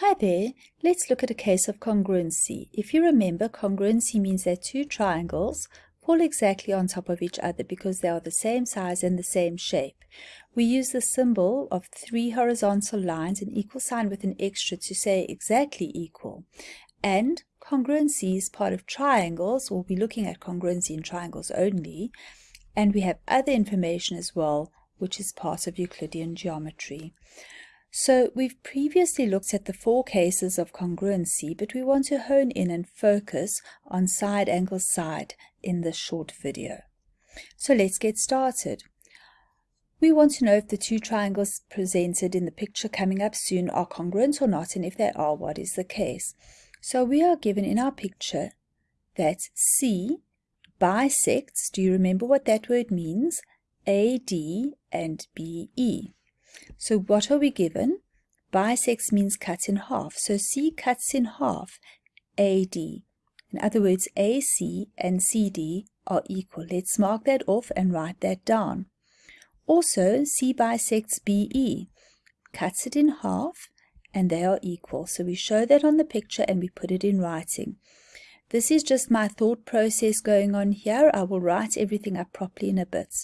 Hi there, let's look at a case of congruency. If you remember, congruency means that two triangles fall exactly on top of each other because they are the same size and the same shape. We use the symbol of three horizontal lines, an equal sign with an extra to say exactly equal. And congruency is part of triangles. We'll be looking at congruency in triangles only. And we have other information as well, which is part of Euclidean geometry. So we've previously looked at the four cases of congruency, but we want to hone in and focus on side angle side in this short video. So let's get started. We want to know if the two triangles presented in the picture coming up soon are congruent or not, and if they are, what is the case. So we are given in our picture that C bisects, do you remember what that word means? AD and BE. So what are we given? Bisects means cut in half. So C cuts in half AD. In other words, AC and CD are equal. Let's mark that off and write that down. Also, C bisects BE, cuts it in half, and they are equal. So we show that on the picture and we put it in writing. This is just my thought process going on here. I will write everything up properly in a bit.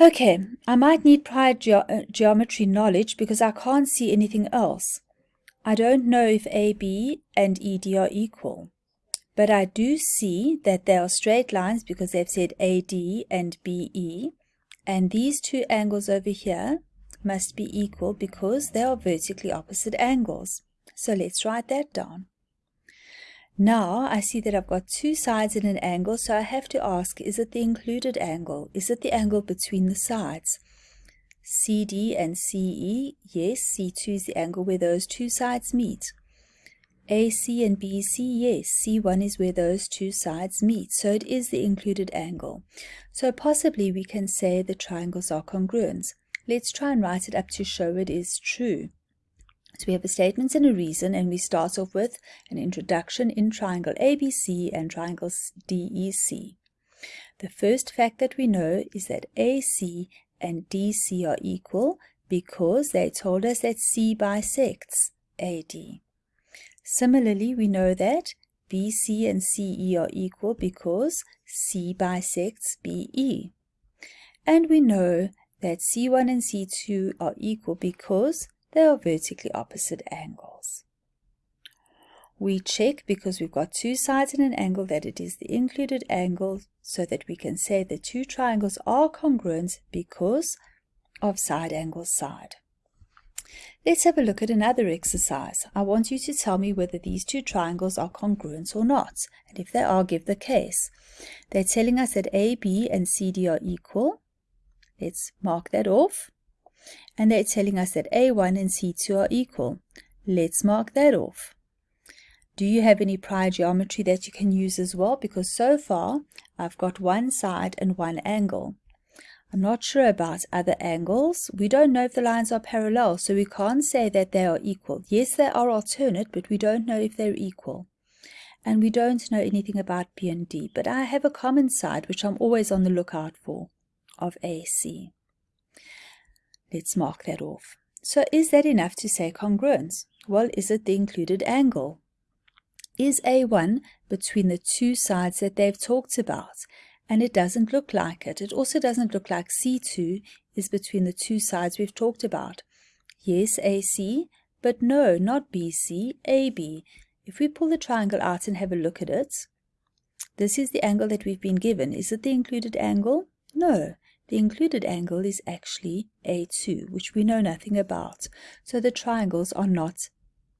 Okay, I might need prior ge uh, geometry knowledge because I can't see anything else. I don't know if AB and ED are equal, but I do see that they are straight lines because they've said AD and BE, and these two angles over here must be equal because they are vertically opposite angles. So let's write that down. Now I see that I've got two sides in an angle, so I have to ask, is it the included angle? Is it the angle between the sides? CD and CE, yes, C2 is the angle where those two sides meet. AC and BC, yes, C1 is where those two sides meet, so it is the included angle. So possibly we can say the triangles are congruent. Let's try and write it up to show it is true. So we have a statement and a reason, and we start off with an introduction in triangle ABC and triangle DEC. The first fact that we know is that AC and DC are equal because they told us that C bisects AD. Similarly, we know that BC and CE are equal because C bisects BE. And we know that C1 and C2 are equal because they are vertically opposite angles. We check because we've got two sides and an angle that it is the included angle so that we can say the two triangles are congruent because of side angle side. Let's have a look at another exercise. I want you to tell me whether these two triangles are congruent or not, and if they are, give the case. They're telling us that AB and CD are equal. Let's mark that off and they're telling us that A1 and C2 are equal. Let's mark that off. Do you have any prior geometry that you can use as well? Because so far, I've got one side and one angle. I'm not sure about other angles. We don't know if the lines are parallel, so we can't say that they are equal. Yes, they are alternate, but we don't know if they're equal. And we don't know anything about B and D, but I have a common side, which I'm always on the lookout for, of AC. Let's mark that off. So is that enough to say congruence? Well, is it the included angle? Is A1 between the two sides that they've talked about? And it doesn't look like it. It also doesn't look like C2 is between the two sides we've talked about. Yes, AC, but no, not BC, AB. If we pull the triangle out and have a look at it, this is the angle that we've been given. Is it the included angle? No. The included angle is actually A2, which we know nothing about, so the triangles are not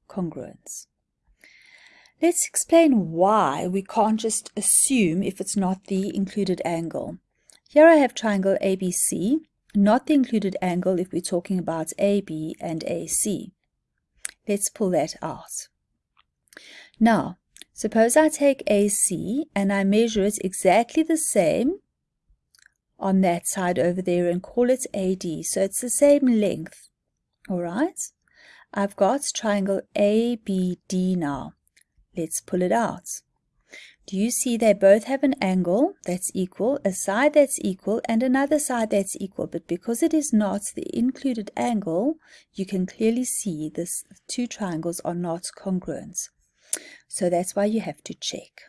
congruent. Let's explain why we can't just assume if it's not the included angle. Here I have triangle ABC, not the included angle if we're talking about AB and AC. Let's pull that out. Now, suppose I take AC and I measure it exactly the same on that side over there and call it AD. So it's the same length. All right. I've got triangle ABD now. Let's pull it out. Do you see they both have an angle that's equal, a side that's equal, and another side that's equal? But because it is not the included angle, you can clearly see this two triangles are not congruent. So that's why you have to check.